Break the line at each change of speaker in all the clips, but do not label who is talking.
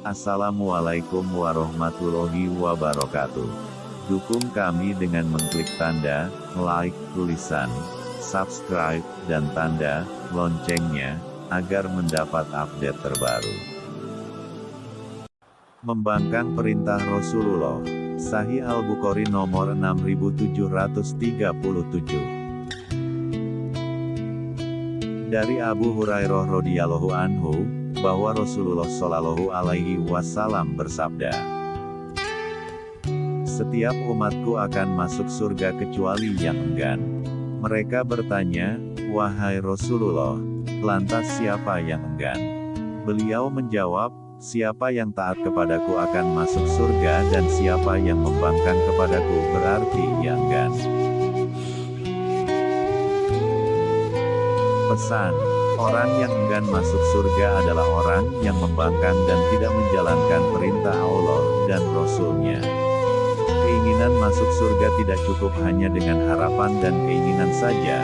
Assalamualaikum warahmatullahi wabarakatuh. Dukung kami dengan mengklik tanda like, tulisan subscribe, dan tanda loncengnya agar mendapat update terbaru. Membangkang perintah Rasulullah. Sahih Al-Bukhari nomor 6737. Dari Abu Hurairah radhiyallahu anhu bahwa Rasulullah Shallallahu alaihi wasallam bersabda, "Setiap umatku akan masuk surga kecuali yang enggan." Mereka bertanya, "Wahai Rasulullah, lantas siapa yang enggan?" Beliau menjawab, "Siapa yang taat kepadaku akan masuk surga dan siapa yang membangkang kepadaku berarti yang enggan." Pesan Orang yang enggan masuk surga adalah orang yang membangkang dan tidak menjalankan perintah Allah dan Rasul-Nya. Keinginan masuk surga tidak cukup hanya dengan harapan dan keinginan saja,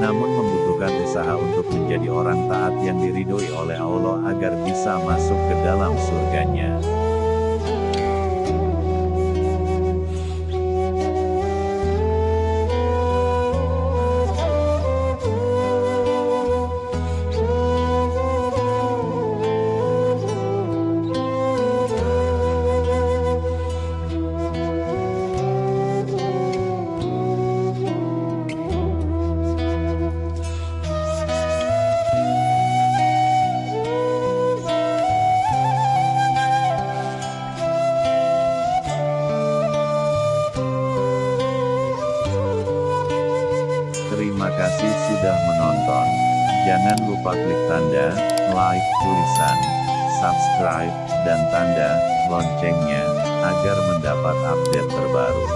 namun membutuhkan usaha untuk menjadi orang taat yang diridhoi oleh Allah agar bisa masuk ke dalam surganya. Terima kasih sudah menonton. Jangan lupa klik tanda like, tulisan subscribe, dan tanda loncengnya agar mendapat update terbaru.